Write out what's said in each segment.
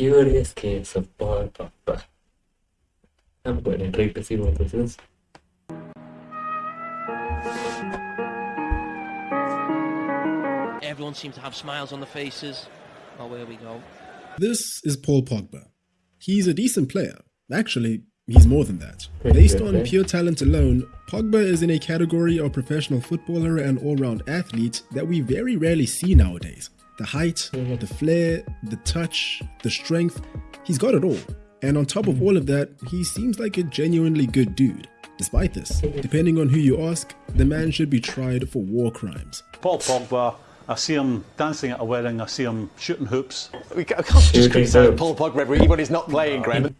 curious case of Paul Pogba. I'm quite intrigued to see what this is. Everyone seems to have smiles on their faces. Oh, where we go. This is Paul Pogba. He's a decent player. Actually, he's more than that. Based on eh? pure talent alone, Pogba is in a category of professional footballer and all-round athlete that we very rarely see nowadays. The height, the flair, the touch, the strength, he's got it all. And on top of all of that, he seems like a genuinely good dude. Despite this, depending on who you ask, the man should be tried for war crimes. Paul Pogba, I see him dancing at a wedding, I see him shooting hoops. We can't just Shooting criticise hoops. Paul Pogba every when he's not playing, Graham.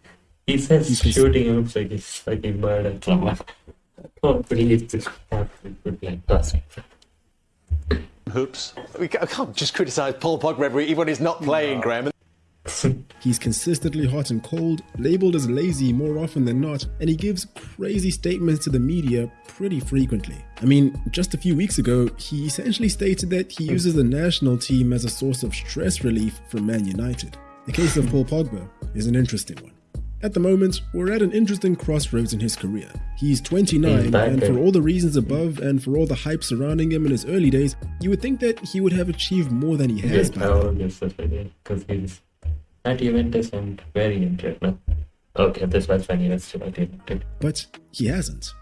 He says shooting hoops like he's fucking murder drama. I can't believe this happened with like passing. Hoops. We I can't just criticise Paul Pogba every when he's not playing, Graham. He's consistently hot and cold, labeled as lazy more often than not, and he gives crazy statements to the media pretty frequently. I mean, just a few weeks ago, he essentially stated that he uses the national team as a source of stress relief for Man United. The case of Paul Pogba is an interesting one. At the moment, we're at an interesting crossroads in his career. He's mm, 29, He's and for all the reasons above and for all the hype surrounding him in his early days, you would think that he would have achieved more than he has Yes, by now. because he's at Juventus and very injured now. Okay, this was when he was still at Juventus. but he hasn't.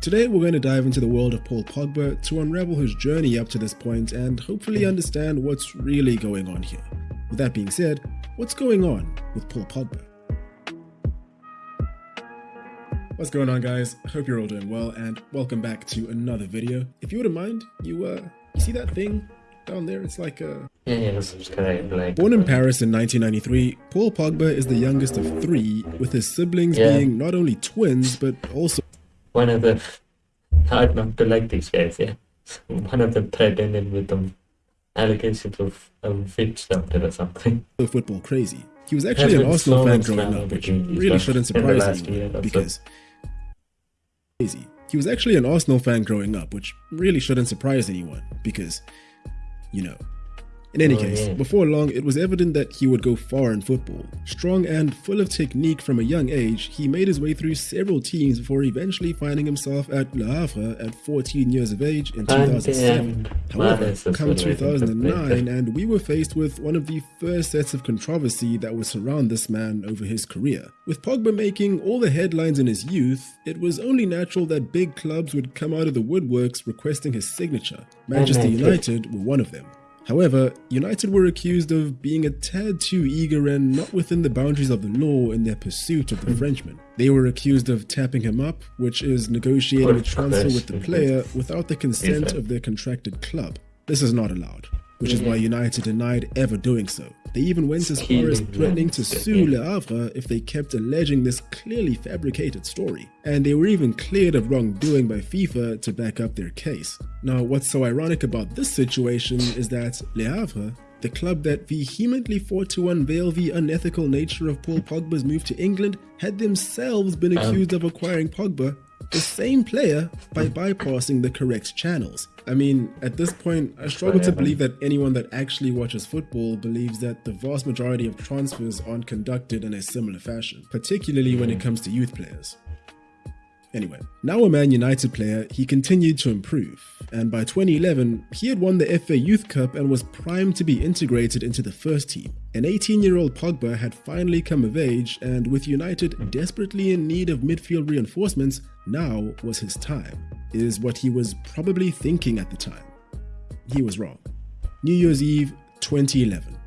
Today, we're going to dive into the world of Paul Pogba to unravel his journey up to this point and hopefully understand what's really going on here. With that being said, what's going on with Paul Pogba? What's going on, guys? Hope you're all doing well, and welcome back to another video. If you wouldn't mind, you uh, you see that thing down there? It's like a Yeah, yeah, subscribe, like. Born in Paris in 1993, Paul Pogba is the youngest of three, with his siblings Yeah. being not only twins but also One of the hard not to like these guys, yeah. One of them threatened him with um, allegations of um, witch doctor or something. football crazy. He was actually an Arsenal so fan growing up, which really shouldn't surprise anyone because crazy. He was actually an Arsenal fan growing up, which really shouldn't surprise anyone because, you know. In any Oh, case, before long, it was evident that he would go far in football. Strong and full of technique from a young age, he made his way through several teams before eventually finding himself at Le Havre at 14 years of age in 2007. However, come well, I think, 2009, and we were faced with one of the first sets of controversy that would surround this man over his career. With Pogba making all the headlines in his youth, it was only natural that big clubs would come out of the woodworks requesting his signature. Manchester. United were one of them. However, United were accused of being a tad too eager and not within the boundaries of the law in their pursuit of the Frenchman. They were accused of tapping him up, which is negotiating a transfer with the player without the consent of their contracted club. This is not allowed, which is why United denied ever doing so. They even went as far as threatening to sue. Le Havre if they kept alleging this clearly fabricated story. And they were even cleared of wrongdoing by FIFA to back up their case. Now, what's so ironic about this situation is that Le Havre, the club that vehemently fought to unveil the unethical nature of Paul Pogba's move to England, had themselves been um, accused of acquiring Pogba the same player by bypassing the correct channels. I mean, at this point, I struggle to believe that anyone that actually watches football believes that the vast majority of transfers aren't conducted in a similar fashion, particularly when it comes to youth players. Anyway, now a Man United player, he continued to improve, and by 2011, he had won the FA Youth Cup and was primed to be integrated into the first team. An 18 year old Pogba had finally come of age, and with United desperately in need of midfield reinforcements, now was his time, is what he was probably thinking at the time. He was wrong. New Year's Eve 2011.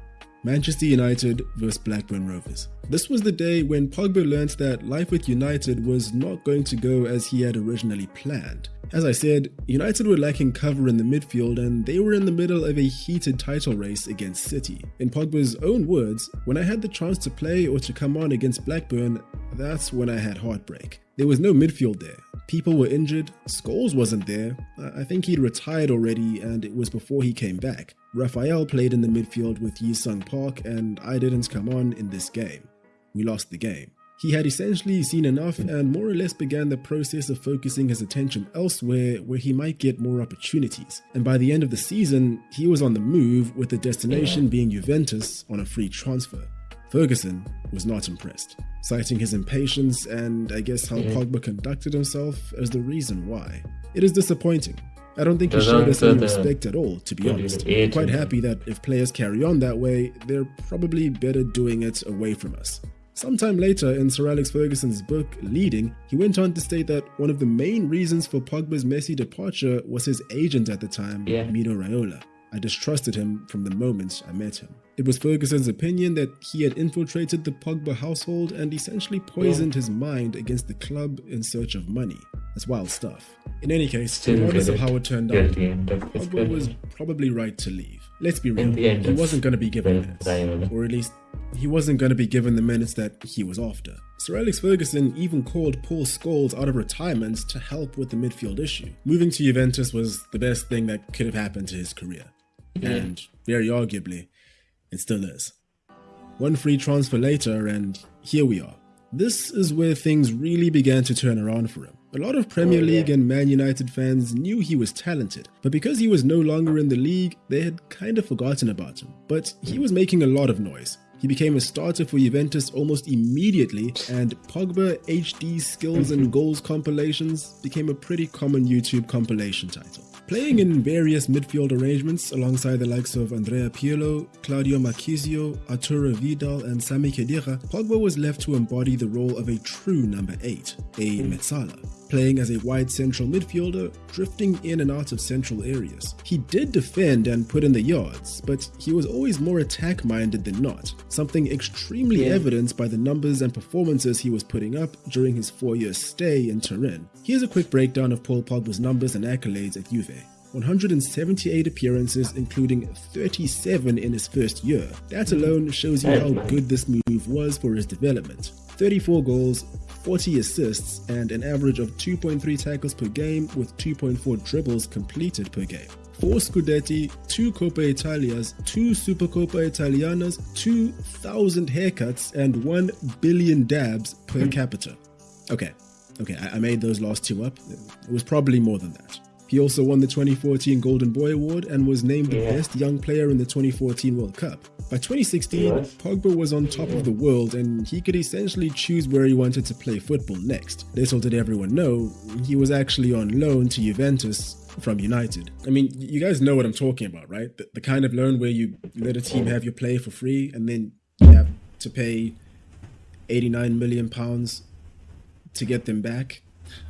Manchester United vs Blackburn Rovers. This was the day when Pogba learnt that life with United was not going to go as he had originally planned. As I said, United were lacking cover in the midfield and they were in the middle of a heated title race against City. In Pogba's own words, when I had the chance to play or to come on against Blackburn, that's when I had heartbreak. There was no midfield there. People were injured, Scholes wasn't there. I I think he'd retired already and it was before he came back. Rafael played in the midfield with Ji-sung Park and I didn't come on in this game. We lost the game. He had essentially seen enough and more or less began the process of focusing his attention elsewhere where he might get more opportunities. And by the end of the season, he was on the move with the destination being Juventus on a free transfer. Ferguson was not impressed, citing his impatience and I guess how mm-hmm. Pogba conducted himself as the reason why. It is disappointing. I don't think he showed us any respect at all, to be honest. I'm quite happy that if players carry on that way, they're probably better doing it away from us. Sometime later, in Sir Alex Ferguson's book, Leading, he went on to state that one of the main reasons for Pogba's messy departure was his agent at the time, Yeah. Mino Raiola. I distrusted him from the moment I met him. It was Ferguson's opinion that he had infiltrated the Pogba household and essentially poisoned his mind against the club in search of money. That's wild stuff. In any case, Still regardless of how it turned out, the end of his Pogba was probably right to leave. Let's be real. In the end he wasn't going to be given minutes. Or at least, he wasn't going to be given the minutes that he was after. Sir Alex Ferguson even called Paul Scholes out of retirement to help with the midfield issue. Moving to Juventus was the best thing that could have happened to his career. And very arguably, it still is. One free transfer later, and here we are. This is where things really began to turn around for him. A lot of Premier Oh. League and Man United fans knew he was talented, but because he was no longer in the league, they had kind of forgotten about him. But he was making a lot of noise. He became a starter for Juventus almost immediately, and Pogba HD skills and mm-hmm. goals compilations became a pretty common YouTube compilation title. Playing in various midfield arrangements alongside the likes of Andrea Pirlo, Claudio Marchisio, Arturo Vidal, and Sami Khedira, Pogba was left to embody the role of a true number 8, a mm-hmm. Mezzala playing as a wide central midfielder, drifting in and out of central areas. He did defend and put in the yards, but he was always more attack minded than not, something extremely Yeah. evidenced by the numbers and performances he was putting up during his four year stay in Turin. Here's a quick breakdown of Paul Pogba's numbers and accolades at Juve. 178 appearances, including 37 in his first year. That hmm. alone shows you how good this move was for his development. 34 goals, 40 assists, and an average of 2.3 tackles per game with 2.4 dribbles completed per game. 4 Scudetti, 2 Coppa Italias, 2 Supercoppa Italianas, 2,000 haircuts, and 1 billion dabs per hmm. capita. Okay, okay, I, I made those last two up. It was probably more than that. He also won the 2014 Golden Boy Award and was named the best young player in the 2014 World Cup. By 2016, Yes. Pogba was on top of the world and he could essentially choose where he wanted to play football next. Little did everyone know, he was actually on loan to Juventus from United. I mean, you guys know what I'm talking about, right? The, the kind of loan where you let a team have your player for free and then you have to pay 89 million pounds to get them back?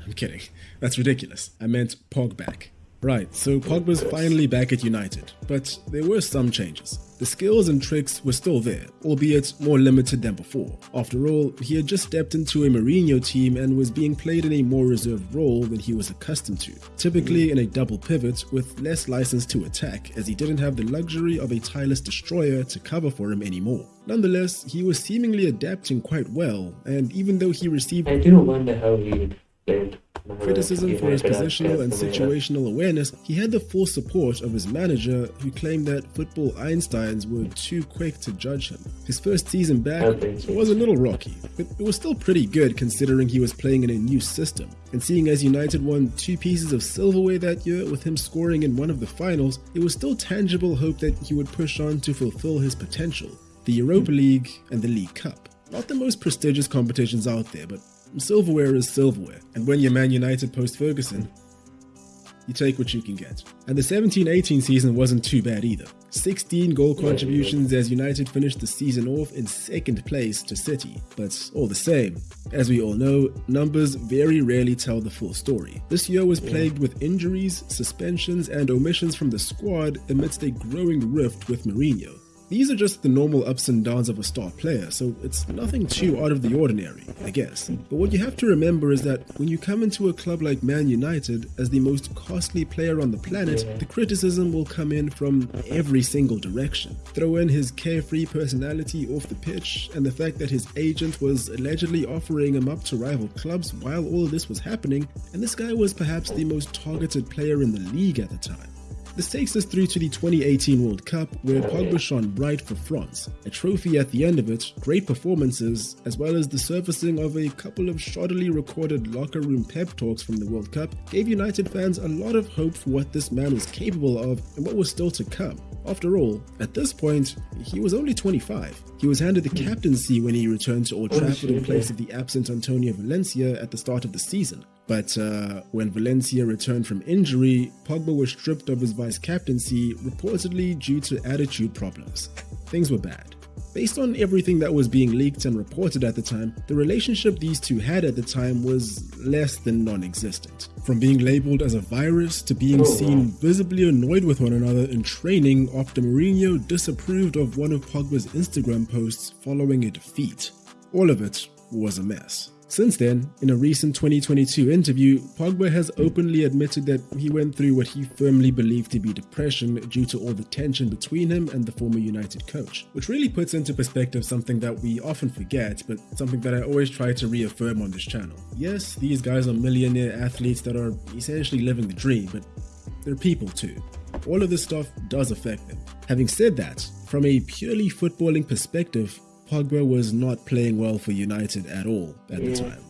I'm kidding. That's ridiculous. I meant Pog back. Right, so Pogba's finally back at United, but there were some changes. The skills and tricks were still there, albeit more limited than before. After all, he had just stepped into a Mourinho team and was being played in a more reserved role than he was accustomed to, typically in a double pivot with less license to attack, as he didn't have the luxury of a tireless destroyer to cover for him anymore. Nonetheless, he was seemingly adapting quite well, and even though he received I do wonder how he played. Criticism for his positional and situational awareness, he had the full support of his manager, who claimed that football Einsteins were too quick to judge him. His first season back was a little rocky, but it was still pretty good considering he was playing in a new system. And seeing as United won two pieces of silverware that year with him scoring in one of the finals, it was still tangible hope that he would push on to fulfill his potential. The Europa League and the League Cup. Not the most prestigious competitions out there, but silverware is silverware. And when you're Man United post Ferguson, you take what you can get. And the 17 18 season wasn't too bad either. 16 goal contributions as United finished the season off in second place to City. But all the same, as we all know, numbers very rarely tell the full story. This year was plagued with injuries, suspensions, and omissions from the squad amidst a growing rift with Mourinho. These are just the normal ups and downs of a star player, so it's nothing too out of the ordinary, I guess. But what you have to remember is that when you come into a club like Man United as the most costly player on the planet, the criticism will come in from every single direction. Throw in his carefree personality off the pitch and the fact that his agent was allegedly offering him up to rival clubs while all this was happening, and this guy was perhaps the most targeted player in the league at the time. This takes us through to the 2018 World Cup, where Pogba shone bright for France. A trophy at the end of it, great performances, as well as the surfacing of a couple of shoddily recorded locker room pep talks from the World Cup, gave United fans a lot of hope for what this man was capable of and what was still to come. After all, at this point, he was only 25. He was handed the captaincy when he returned to Old Trafford in place of the absent Antonio Valencia at the start of the season. But uh, when Valencia returned from injury, Pogba was stripped of his vice captaincy, reportedly due to attitude problems. Things were bad. Based on everything that was being leaked and reported at the time, the relationship these two had at the time was less than non existent. From being labeled as a virus to being Oh, seen visibly annoyed with one another in training after Mourinho disapproved of one of Pogba's Instagram posts following a defeat. All of it was a mess. Since then, in a recent 2022 interview, Pogba has openly admitted that he went through what he firmly believed to be depression due to all the tension between him and the former United coach, which really puts into perspective something that we often forget, but something that I always try to reaffirm on this channel. Yes, these guys are millionaire athletes that are essentially living the dream, but they're people too. All of this stuff does affect them. Having said that, from a purely footballing perspective, Pogba was not playing well for United at all at the time.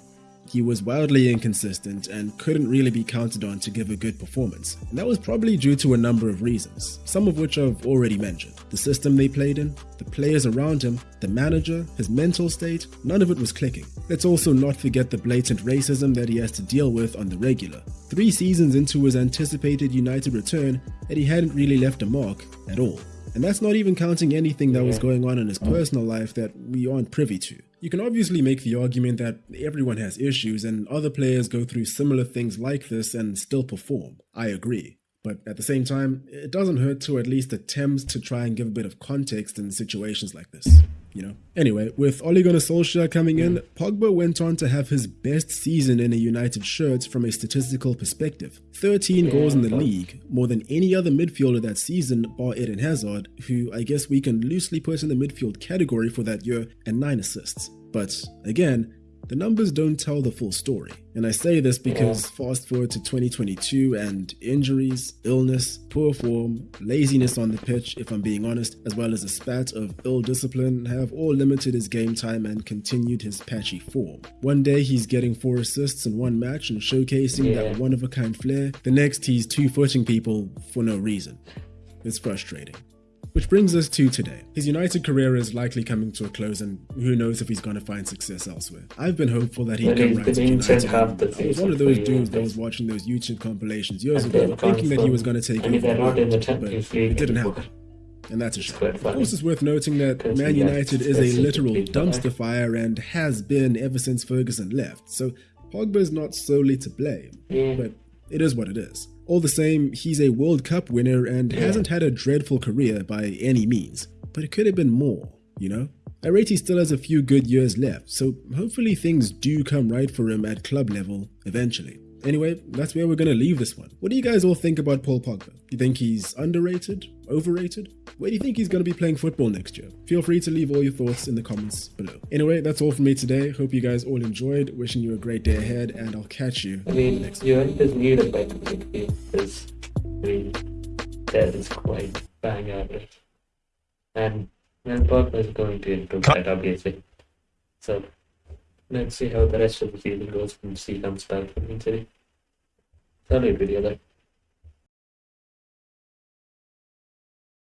He was wildly inconsistent and couldn't really be counted on to give a good performance. And that was probably due to a number of reasons, some of which I've already mentioned. The system they played in, the players around him, the manager, his mental state, none of it was clicking. Let's also not forget the blatant racism that he has to deal with on the regular. Three seasons into his anticipated United return, and he hadn't really left a mark at all. And that's not even counting anything that was going on in his mm. personal life that we aren't privy to. You can obviously make the argument that everyone has issues and other players go through similar things like this and still perform. I agree. But at the same time, it doesn't hurt to at least attempt to try and give a bit of context in situations like this. You know? Anyway, with Ole Gunnar Solskjaer coming in, mm. Pogba went on to have his best season in a United shirt from a statistical perspective. 13 goals in the league, more than any other midfielder that season, bar Eden Hazard, who I guess we can loosely put in the midfield category for that year, and 9 assists. But again, the numbers don't tell the full story. And I say this because fast forward to 2022 and injuries, illness, poor form, laziness on the pitch, if I'm being honest, as well as a spat of ill discipline have all limited his game time and continued his patchy form. One day he's getting four assists in one match and showcasing Yeah. that one of a kind flair. The next he's two footing people for no reason. It's frustrating. Which brings us to today. His United career is likely coming to a close, and who knows if he's going to find success elsewhere. I've been hopeful that he'd come he's right to United. I was one of those dudes that was watching those YouTube compilations years ago, thinking that he was going to take And over, they're not in the but it didn't happen. And that's a shame. Of course, it's worth noting that Man United is a literal dumpster fire and has been ever since Ferguson left. So Pogba's not solely to blame, but it is what it is. All the same, he's a World Cup winner and hasn't had a dreadful career by any means. But it could have been more, you know? I rate he still has a few good years left, so hopefully things do come right for him at club level eventually. Anyway, that's where we're gonna leave this one. What do you guys all think about Paul Pogba? Do you think he's underrated? Overrated? Where do you think he's gonna be playing football next year? Feel free to leave all your thoughts in the comments below. Anyway, that's all from me today. Hope you guys all enjoyed. Wishing you a great day ahead, and I'll catch you I in the mean, next Juventus need a better midfield because I mean, that is quite bang average. And and Pogba is going to improve that obviously. So let's see how the rest of the season goes and see comes back from injury. Solid video though.